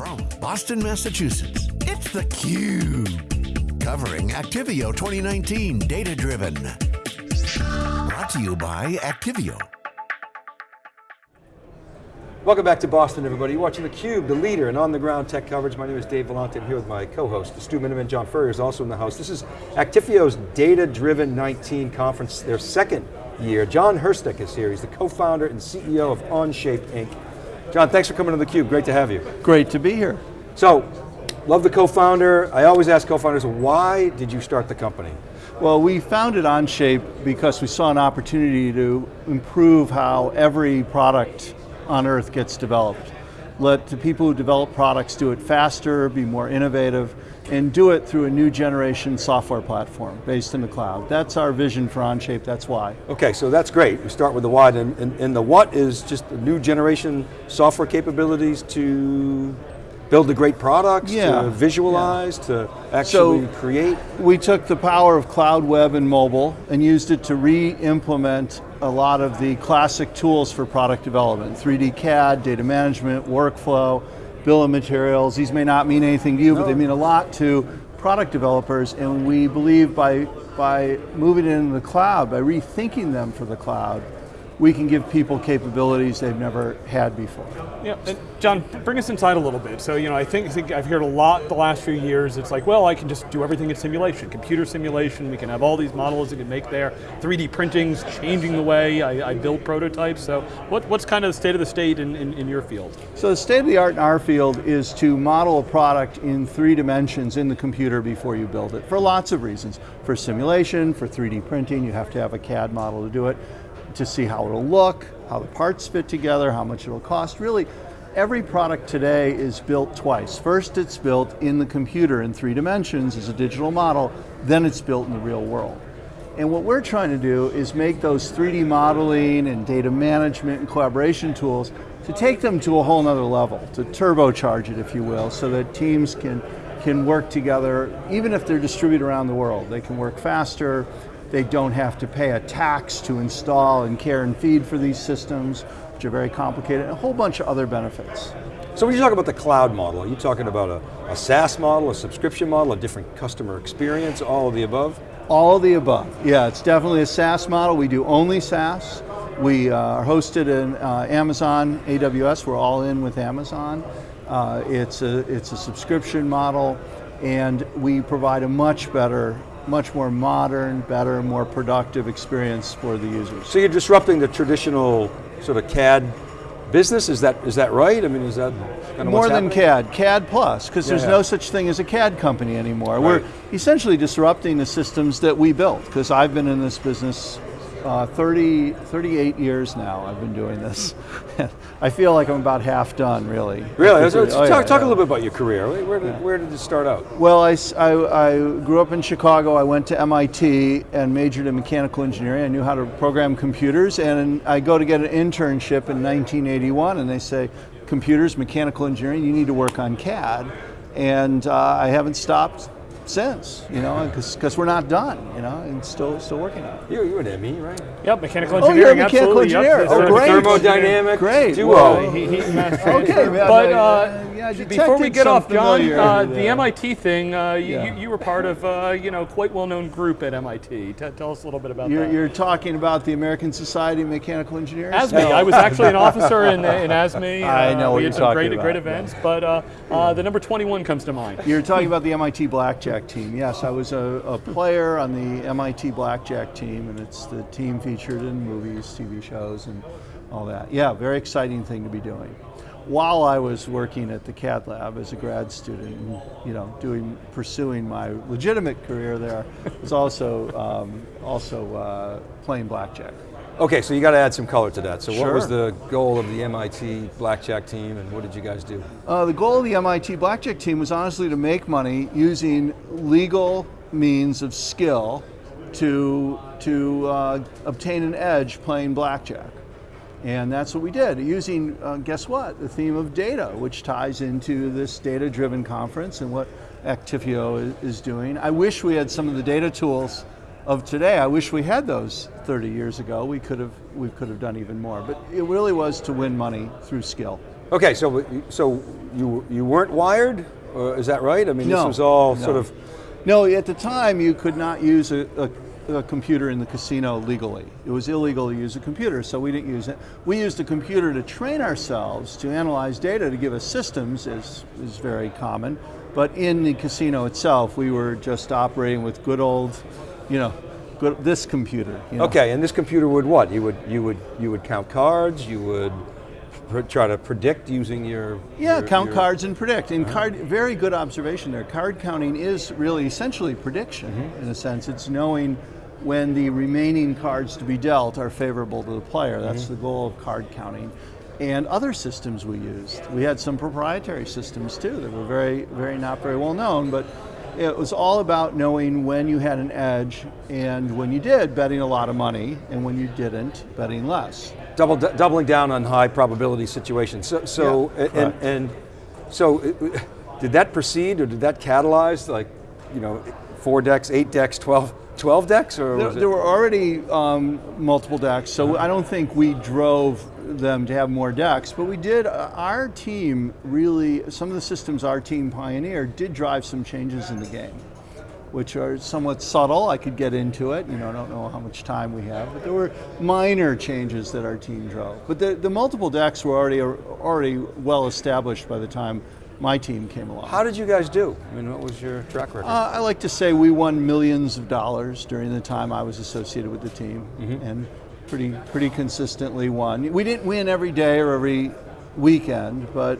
From Boston, Massachusetts, it's theCUBE. Covering Actifio 2019 Data Driven. Brought to you by Actifio. Welcome back to Boston, everybody. You're watching theCUBE, the leader in on-the-ground tech coverage. My name is Dave Vellante. I'm here with my co-host, Stu Miniman. John Furrier is also in the house. This is Actifio's Data Driven 19 conference, their second year. John Hirschtick is here. He's the co-founder and CEO of Onshape Inc. John, thanks for coming to theCUBE. Great to have you. Great to be here. So, love the co-founder. I always ask co-founders, why did you start the company? Well, we founded Onshape because we saw an opportunity to improve how every product on earth gets developed. Let the people who develop products do it faster, be more innovative, and do it through a new generation software platform based in the cloud. That's our vision for Onshape, that's why. Okay, so that's great. We start with the why, and, and, and the what is just the new generation software capabilities to build the great products, yeah. to visualize, yeah. to actually so create? We took the power of cloud, web, and mobile and used it to re-implement a lot of the classic tools for product development, 3D CAD, data management, workflow, bill of materials. These may not mean anything to you, no. but they mean a lot to product developers, and we believe by, by moving it into the cloud, by rethinking them for the cloud, we can give people capabilities they've never had before. Yeah, and John, bring us inside a little bit. So, you know, I think, I think I've heard a lot the last few years, it's like, well, I can just do everything in simulation, computer simulation, we can have all these models that can make there, 3D printing's changing the way I, I build prototypes, so what, what's kind of the state of the state in, in, in your field? So the state of the art in our field is to model a product in three dimensions in the computer before you build it, for lots of reasons. For simulation, for 3D printing, you have to have a CAD model to do it to see how it'll look, how the parts fit together, how much it'll cost. Really, every product today is built twice. First it's built in the computer in three dimensions as a digital model, then it's built in the real world. And what we're trying to do is make those 3D modeling and data management and collaboration tools to take them to a whole nother level, to turbocharge it, if you will, so that teams can, can work together, even if they're distributed around the world. They can work faster, they don't have to pay a tax to install and care and feed for these systems, which are very complicated, and a whole bunch of other benefits. So when you talk about the cloud model, are you talking about a, a SaaS model, a subscription model, a different customer experience, all of the above? All of the above, yeah, it's definitely a SaaS model. We do only SaaS. We uh, are hosted in uh, Amazon, AWS, we're all in with Amazon. Uh, it's, a, it's a subscription model, and we provide a much better much more modern, better, more productive experience for the users. So you're disrupting the traditional sort of CAD business, is that is that right? I mean, is that kind of More than happening? CAD, CAD plus, because yeah, there's yeah. no such thing as a CAD company anymore. Right. We're essentially disrupting the systems that we built, because I've been in this business uh, 30, 38 years now I've been doing this. I feel like I'm about half done, really. Really? So, oh, talk, yeah, talk yeah. a little bit about your career. Where did, yeah. where did it start out? Well, I, I, I, grew up in Chicago. I went to MIT and majored in mechanical engineering. I knew how to program computers, and I go to get an internship in 1981, and they say, computers, mechanical engineering, you need to work on CAD. And uh, I haven't stopped since, you know, because we're not done, you know, and still still working on it. You're, you're an ME, right? Yep, mechanical engineering, oh, you're mechanical engineer. Yep. Oh, great. Thermodynamic great. duo. Well, he, he okay, but uh, yeah, before we get off, John, uh, the MIT thing, uh, yeah. you, you, were part of, uh, you know, quite well-known group at MIT. T tell us a little bit about you're, that. You're talking about the American Society of Mechanical Engineers? ASME, no. I was actually an officer in, in ASME. I know uh, what we you're had some talking great, about. great events, but uh, the number 21 comes to mind. You're talking about the MIT Blackjack team. Yes, I was a, a player on the MIT Blackjack team, and it's the team featured in movies, TV shows, and all that. Yeah, very exciting thing to be doing. While I was working at the CAD lab as a grad student, and, you know, doing pursuing my legitimate career there, was also um, also uh, playing blackjack. Okay, so you got to add some color to that. So sure. what was the goal of the MIT Blackjack team and what did you guys do? Uh, the goal of the MIT Blackjack team was honestly to make money using legal means of skill to, to uh, obtain an edge playing blackjack. And that's what we did, using, uh, guess what, the theme of data, which ties into this data-driven conference and what Actifio is, is doing. I wish we had some of the data tools of today. I wish we had those 30 years ago. We could have, we could have done even more. But it really was to win money through skill. Okay, so so you you weren't wired, or is that right? I mean, this was all no. sort of. No, at the time you could not use a, a, a computer in the casino legally. It was illegal to use a computer, so we didn't use it. We used a computer to train ourselves to analyze data to give us systems, as is very common. But in the casino itself, we were just operating with good old, you know, good, this computer. you know. Okay, and this computer would what? You would you would you would count cards. You would try to predict using your. Yeah, your- count your- cards and predict. And card, very good observation there. Card counting is really essentially prediction Mm-hmm. in a sense. It's knowing when the remaining cards to be dealt are favorable to the player. That's Mm-hmm. the goal of card counting. And other systems we used. We had some proprietary systems too that were very, very not very well known, but it was all about knowing when you had an edge and when you did, betting a lot of money, and when you didn't, betting less. double, doubling down on high probability situations. So, so Yeah, and, and so, it- did that proceed or did that catalyze like, you know, four decks, eight decks, 12, 12 decks, or There, there were already um, multiple decks, so I don't think we drove them to have more decks, but we did. Uh, our team really, some of the systems our team pioneered did drive some changes in the game, which are somewhat subtle. I could get into it. You know, I don't know how much time we have, but there were minor changes that our team drove. But the, the multiple decks were already already well established by the time my team came along. How did you guys do? I mean, what was your track record? Uh, I like to say we won millions of dollars during the time I was associated with the team, and pretty pretty consistently won. We didn't win every day or every weekend, but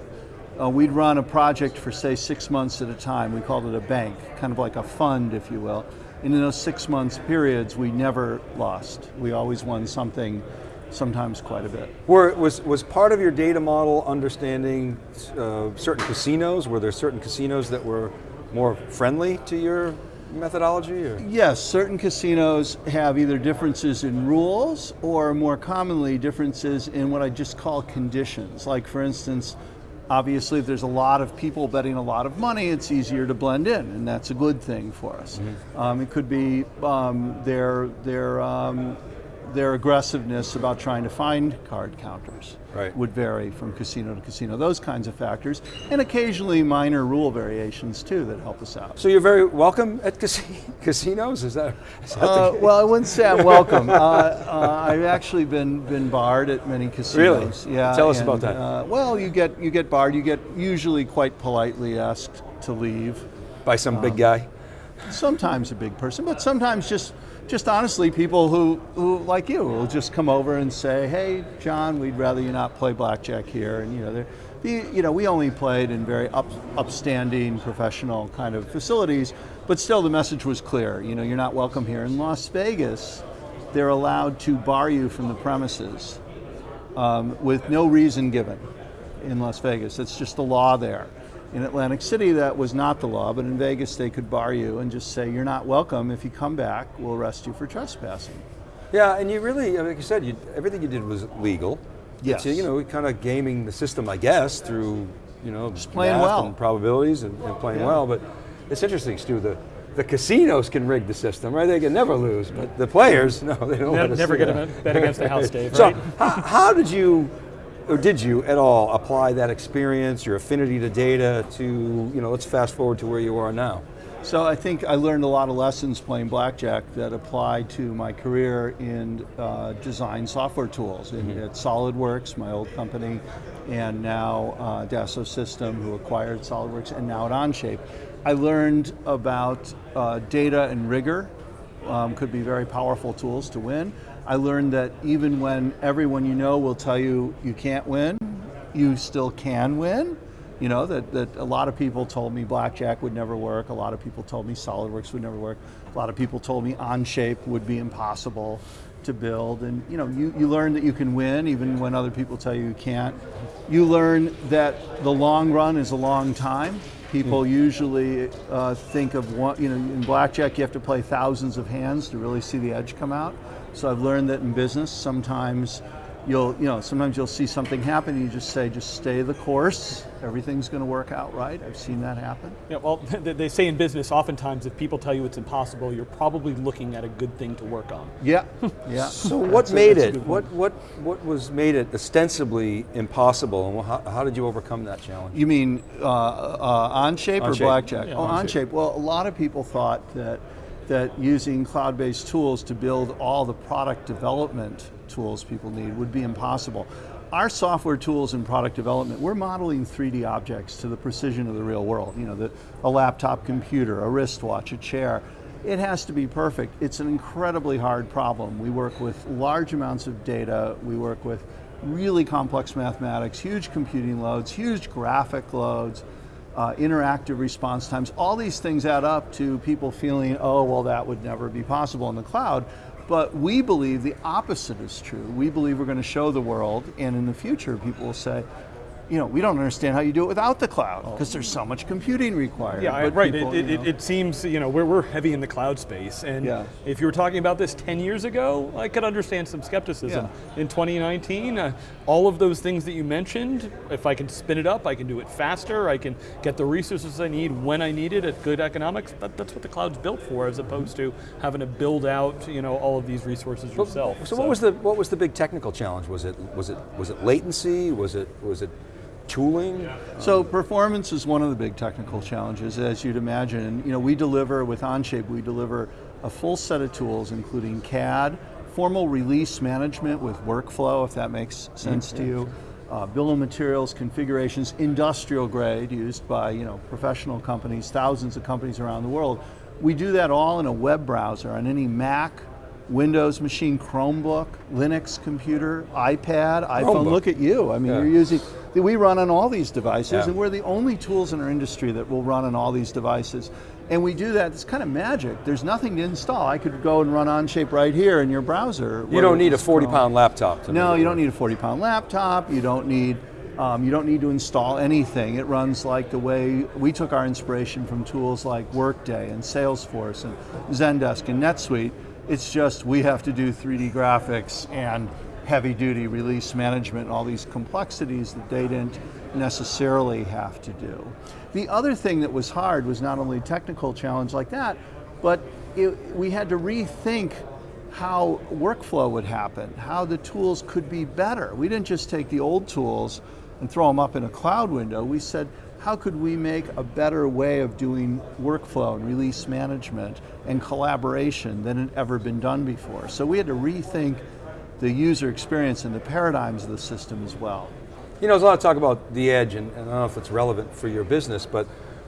uh, we'd run a project for say six months at a time. We called it a bank, kind of like a fund, if you will. And in those six months periods, we never lost. We always won something, sometimes quite a bit. Were, was, was part of your data model understanding uh, certain casinos? Were there certain casinos that were more friendly to your methodology? Or? Yes, certain casinos have either differences in rules or more commonly differences in what I just call conditions. Like, for instance, obviously, if there's a lot of people betting a lot of money, it's easier to blend in, and that's a good thing for us. Um, it could be um, their, their, um, their aggressiveness about trying to find card counters Right. would vary from casino to casino, those kinds of factors, and occasionally minor rule variations too that help us out. So you're very welcome at casi- casinos? Is that, is that Uh, well, I wouldn't say I'm welcome. uh, uh, I've actually been been barred at many casinos. Really? Yeah. Tell us and, about that. Uh, well, you get you get barred. You get usually quite politely asked to leave. by some Um, big guy? Sometimes a big person, but sometimes just just honestly people who, who like you will just come over and say, "Hey, John, we'd rather you not play blackjack here." And you know, the, you know, we only played in very up, upstanding professional kind of facilities, but still the message was clear. You know, you're not welcome here. In Las Vegas, they're allowed to bar you from the premises um, with no reason given in Las Vegas. That's just the law there. In Atlantic City, that was not the law, but in Vegas, they could bar you and just say, You're not welcome. If you come back, we'll arrest you for trespassing. Yeah, and you really, like you said, you, everything you did was legal. Yes. So, you know, we kind of gaming the system, I guess, through, you know, just playing well. and probabilities and, and playing Yeah. well. But it's interesting, Stu, the, the casinos can rig the system, right? They can never lose, but the players, no, they don't Ne- let never get that. a bet against the house, Dave, So, how, how did you, or did you at all apply that experience, your affinity to data to, you know, let's fast forward to where you are now. So I think I learned a lot of lessons playing blackjack that apply to my career in uh, design software tools. In, At SolidWorks, my old company, and now uh, Dassault Systèmes, who acquired SolidWorks, and now at Onshape. I learned about uh, data and rigor um, could be very powerful tools to win. I learned that even when everyone you know will tell you you can't win, you still can win. You know, that, that a lot of people told me blackjack would never work, a lot of people told me SolidWorks would never work, a lot of people told me Onshape would be impossible to build. And you know, you, you learn that you can win even when other people tell you you can't. You learn that the long run is a long time. People usually uh, think of one, you know, in blackjack you have to play thousands of hands to really see the edge come out. So I've learned that in business, sometimes you'll, you know, sometimes you'll see something happen and you just say, just stay the course, everything's going to work out right. I've seen that happen. Yeah, well, they say in business, oftentimes if people tell you it's impossible, you're probably looking at a good thing to work on. Yeah, yeah. So what That's made a it, what, what, what was made it ostensibly impossible and how, how did you overcome that challenge? You mean uh, uh, OnShape or Onshape. Blackjack? Yeah, oh, Onshape. OnShape. Well, a lot of people thought that that using cloud-based tools to build all the product development tools people need would be impossible. Our software tools in product development, we're modeling 3D objects to the precision of the real world. You know, the, a laptop computer, a wristwatch, a chair. It has to be perfect. It's an incredibly hard problem. We work with large amounts of data. We work with really complex mathematics, huge computing loads, huge graphic loads, uh, interactive response times. All these things add up to people feeling, oh, well, that would never be possible in the cloud. But we believe the opposite is true. We believe we're going to show the world, and in the future, people will say, you know, we don't understand how you do it without the cloud because there's so much computing required. Yeah, But right. people, it, you it, know- it seems you know we're, we're heavy in the cloud space, and Yeah. if you were talking about this 10 years ago, I could understand some skepticism. In 2019, uh, all of those things that you mentioned, if I can spin it up, I can do it faster. I can get the resources I need when I need it at good economics. That, that's what the cloud's built for, as opposed to having to build out you know all of these resources yourself. So, what was the what was the big technical challenge? Was it was it was it latency? Was it was it tooling? So performance is one of the big technical challenges, as you'd imagine. You know, we deliver with Onshape, we deliver a full set of tools, including CAD, formal release management with workflow, if that makes sense to you. Uh, bill of materials, configurations, industrial grade, used by you know professional companies, thousands of companies around the world. We do that all in a web browser on any Mac, Windows machine, Chromebook, Linux computer, iPad, iPhone. Chromebook. Look at you. I mean, Yeah. you're using. We run on all these devices, Yeah. and we're the only tools in our industry that will run on all these devices. And we do that. It's kind of magic. There's nothing to install. I could go and run Onshape right here in your browser. You don't need a it's 40 Chrome. pound laptop. To No, you don't need a 40 pound laptop. You don't need um, you don't need to install anything. It runs like the way we took our inspiration from tools like Workday and Salesforce and Zendesk and NetSuite. It's just we have to do 3D graphics and heavy duty release management, all these complexities that they didn't necessarily have to do. The other thing that was hard was not only technical challenge like that, but it, we had to rethink how workflow would happen, how the tools could be better. We didn't just take the old tools and throw them up in a cloud window. We said, how could we make a better way of doing workflow and release management and collaboration than had ever been done before? So we had to rethink the user experience and the paradigms of the system as well. You know, there's a lot of talk about the edge, and, and I don't know if it's relevant for your business, but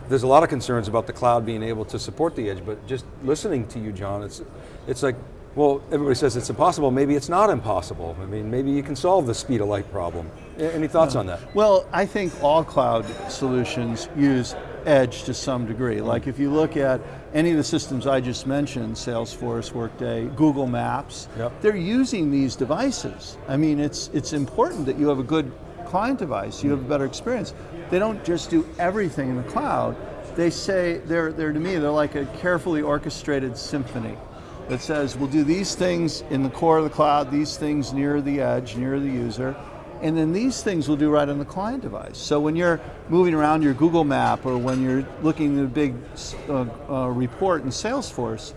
there's a lot of concerns about the cloud being able to support the edge. But just listening to you, John, it's it's like, well, everybody says it's impossible. Maybe it's not impossible. I mean, maybe you can solve the speed of light problem. Any thoughts on that? Well, I think all cloud solutions use edge to some degree. Mm-hmm. Like if you look at any of the systems I just mentioned, Salesforce, Workday, Google Maps, Yep. they're using these devices. I mean, it's, it's important that you have a good client device, you have a better experience. They don't just do everything in the cloud. They say, they're, they're to me, they're like a carefully orchestrated symphony that says we'll do these things in the core of the cloud, these things near the edge, near the user, and then these things we'll do right on the client device. So when you're moving around your Google map or when you're looking at a big uh, uh, report in Salesforce,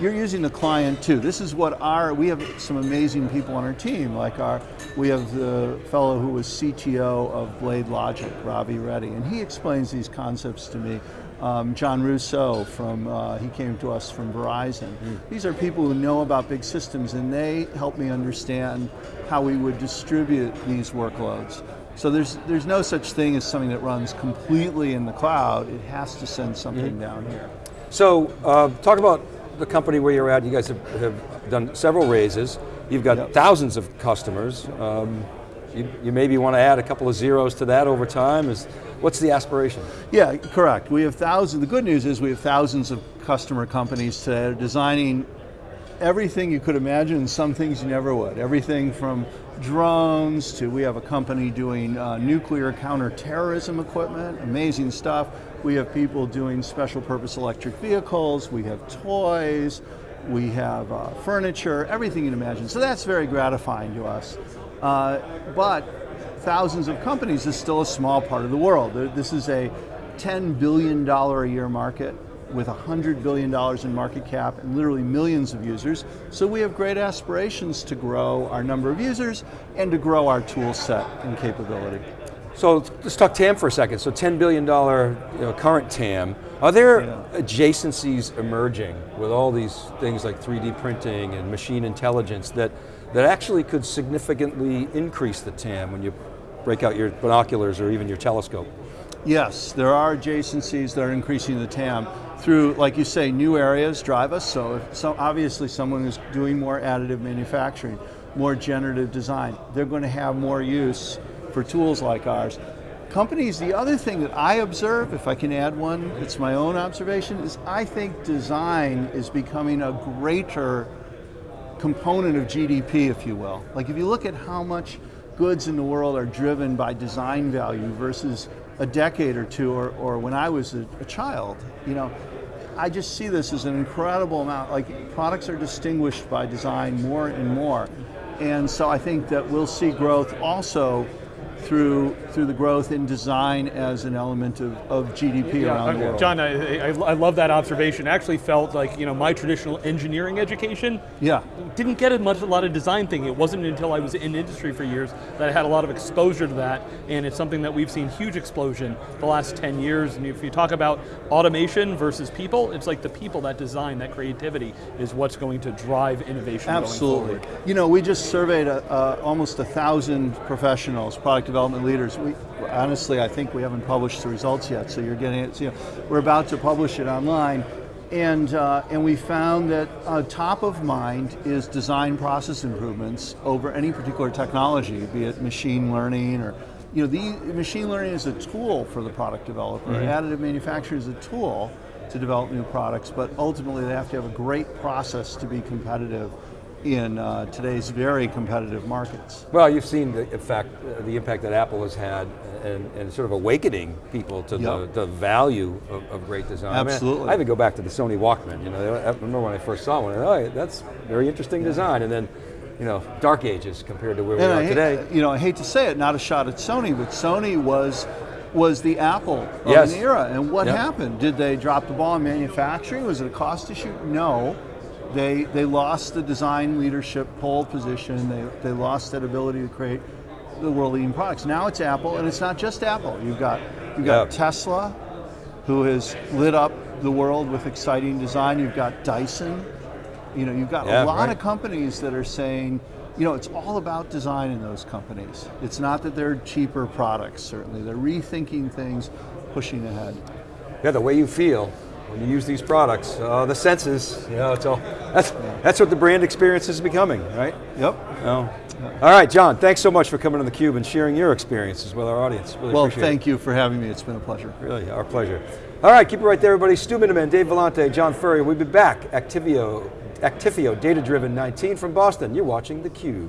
you're using the client too. This is what our, we have some amazing people on our team, like our, we have the fellow who was CTO of Blade Logic, Ravi Reddy, and he explains these concepts to me. Um, John Rousseau from, uh, he came to us from Verizon. These are people who know about big systems and they help me understand how we would distribute these workloads. So there's, there's no such thing as something that runs completely in the cloud. It has to send something down here. So, uh, talk about the company where you're at. You guys have, have done several raises. You've got Yep. thousands of customers. Um, you, you maybe want to add a couple of zeros to that over time. Is what's the aspiration? Yeah, correct. We have thousands. The good news is we have thousands of customer companies today that are designing everything you could imagine and some things you never would. Everything from drones to we have a company doing uh, nuclear counterterrorism equipment, amazing stuff. We have people doing special purpose electric vehicles. We have toys. We have uh, furniture, everything you can imagine. So that's very gratifying to us. Uh, but thousands of companies is still a small part of the world. This is a $10 billion a year market with $100 billion in market cap and literally millions of users. So we have great aspirations to grow our number of users and to grow our tool set and capability. So let's talk TAM for a second. So $10 billion you know, current TAM. Are there yeah. adjacencies emerging with all these things like 3D printing and machine intelligence that, that actually could significantly increase the TAM when you break out your binoculars or even your telescope? Yes, there are adjacencies that are increasing the TAM through, like you say, new areas drive us. So, if so obviously someone who's doing more additive manufacturing, more generative design, they're going to have more use for tools like ours. Companies, the other thing that I observe, if I can add one, it's my own observation, is I think design is becoming a greater component of GDP, if you will. Like if you look at how much goods in the world are driven by design value versus a decade or two, or, or when I was a, a child, you know, I just see this as an incredible amount, like products are distinguished by design more and more. And so I think that we'll see growth also through through the growth in design as an element of, of GDP yeah, around the world. John, I, I, I, love that observation. Actually felt like you know my traditional engineering education yeah. didn't get as much a lot of design thing. It wasn't until I was in industry for years that I had a lot of exposure to that, and it's something that we've seen huge explosion the last 10 years. And if you talk about automation versus people, it's like the people that design, that creativity is what's going to drive innovation Absolutely. You know, we just surveyed a, uh, almost a thousand professionals, product development leaders. We, honestly, I think we haven't published the results yet, so you're getting it. So, you know, we're about to publish it online. And, uh, and we found that uh, top of mind is design process improvements over any particular technology, be it machine learning or, you know, the machine learning is a tool for the product developer. Mm -hmm. Additive manufacturing is a tool to develop new products, but ultimately they have to have a great process to be competitive in uh, today's very competitive markets. Well, you've seen the effect, uh, the impact that Apple has had and, and sort of awakening people to yep. the, the value of, of, great design. Absolutely. I, mean, I, even go back to the Sony Walkman. You know, I remember when I first saw one, oh, that's very interesting yeah. design. And then, you know, dark ages compared to where and we are hate, today. You know, I hate to say it, not a shot at Sony, but Sony was was the Apple of yes. an era. And what yep. happened? Did they drop the ball in manufacturing? Was it a cost issue? No. They, they lost the design leadership pole position. They, they lost that ability to create the world leading products. Now it's Apple, and it's not just Apple. You've got, you've got Tesla, who has lit up the world with exciting design. You've got Dyson. You know, you've got yeah, a lot right. of companies that are saying, you know, it's all about design in those companies. It's not that they're cheaper products, certainly. They're rethinking things, pushing ahead. Yeah, the way you feel when you use these products. Uh, the senses, you know, it's all, that's, that's what the brand experience is becoming, right? Yep. Oh. All right, John, thanks so much for coming on theCUBE and sharing your experiences with our audience. Really well, thank it. you for having me. It's been a pleasure. Really, our pleasure. All right, keep it right there, everybody. Stu Miniman, Dave Vellante, John Furrier. We'll be back. Actifio, Actifio Data Driven 19 from Boston. You're watching theCUBE.